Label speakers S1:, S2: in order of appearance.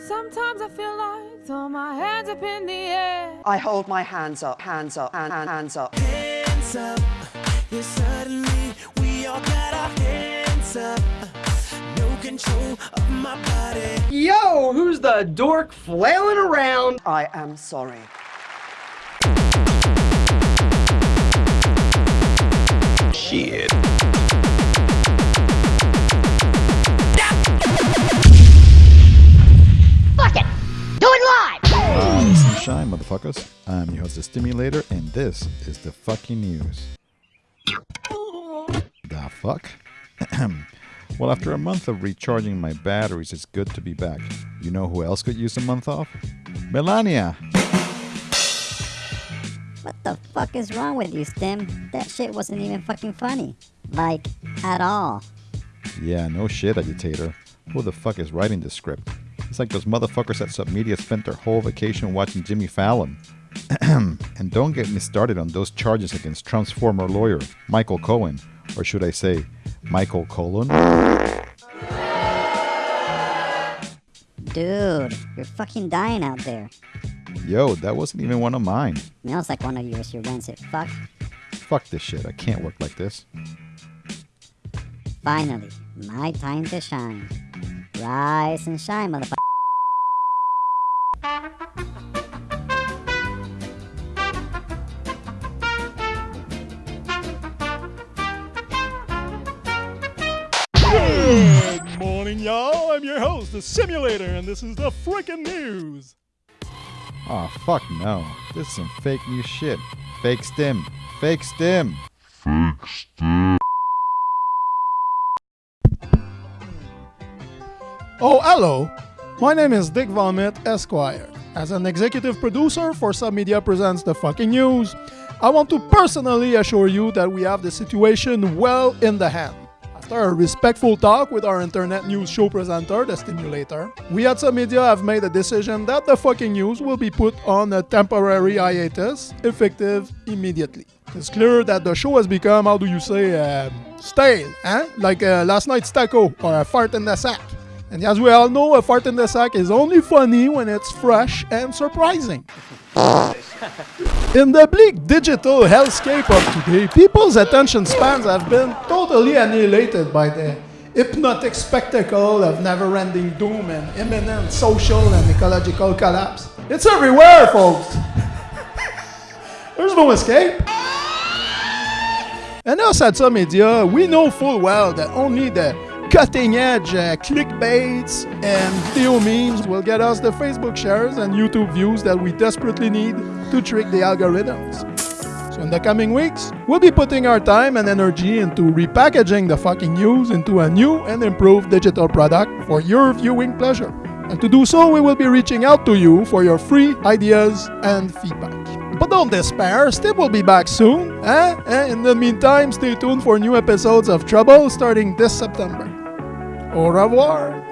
S1: Sometimes I feel like throw my hands up in the air.
S2: I hold my hands up, hands up, hand, hand, hands up.
S3: hands up. Yeah, suddenly we all got our hands up. No control of my body.
S4: Yo, who's the dork flailing around?
S2: I am sorry.
S3: Shit.
S5: Shine, motherfuckers. I'm your host, the Stimulator, and this is the fucking news. The fuck? well, after a month of recharging my batteries, it's good to be back. You know who else could use a month off? Melania!
S6: What the fuck is wrong with you, Stim? That shit wasn't even fucking funny. Like, at all.
S5: Yeah, no shit, agitator. Who the fuck is writing this script? It's like those motherfuckers at Submedia spent their whole vacation watching Jimmy Fallon. and don't get me started on those charges against Trump's former lawyer, Michael Cohen. Or should I say, Michael Colon?
S6: Dude, you're fucking dying out there.
S5: Yo, that wasn't even one of mine.
S6: Smells like one of yours, you rancid fuck.
S5: Fuck this shit, I can't work like this.
S6: Finally, my time to shine. Rise and shine, motherfucker.
S7: Good morning, y'all. I'm your host, the Simulator, and this is the frickin' news.
S5: Aw, fuck no. This is some fake news shit. Fake stim. Fake stim. Fake stim.
S7: Oh, hello. My name is Dick Vomit, Esquire. As an executive producer for Submedia Presents The Fucking News, I want to personally assure you that we have the situation well in the hand. After a respectful talk with our internet news show presenter, The Stimulator, we at Submedia have made a decision that The Fucking News will be put on a temporary hiatus, effective immediately. It's clear that the show has become, how do you say, uh, stale, eh? Like uh, last night's taco or a fart in the sack. And as we all know, a fart in the sack is only funny when it's fresh and surprising. In the bleak digital hellscape of today, people's attention spans have been totally annihilated by the hypnotic spectacle of never-ending doom and imminent social and ecological collapse. It's everywhere, folks! There's no escape. And us at Submedia, we know full well that only the cutting edge uh, clickbaits and video memes will get us the Facebook shares and YouTube views that we desperately need to trick the algorithms. So in the coming weeks, we'll be putting our time and energy into repackaging the fucking news into a new and improved digital product for your viewing pleasure. And to do so, we will be reaching out to you for your free ideas and feedback. But don't despair, Steve will be back soon. Eh? Eh, In the meantime, stay tuned for new episodes of Trouble starting this September. Au revoir.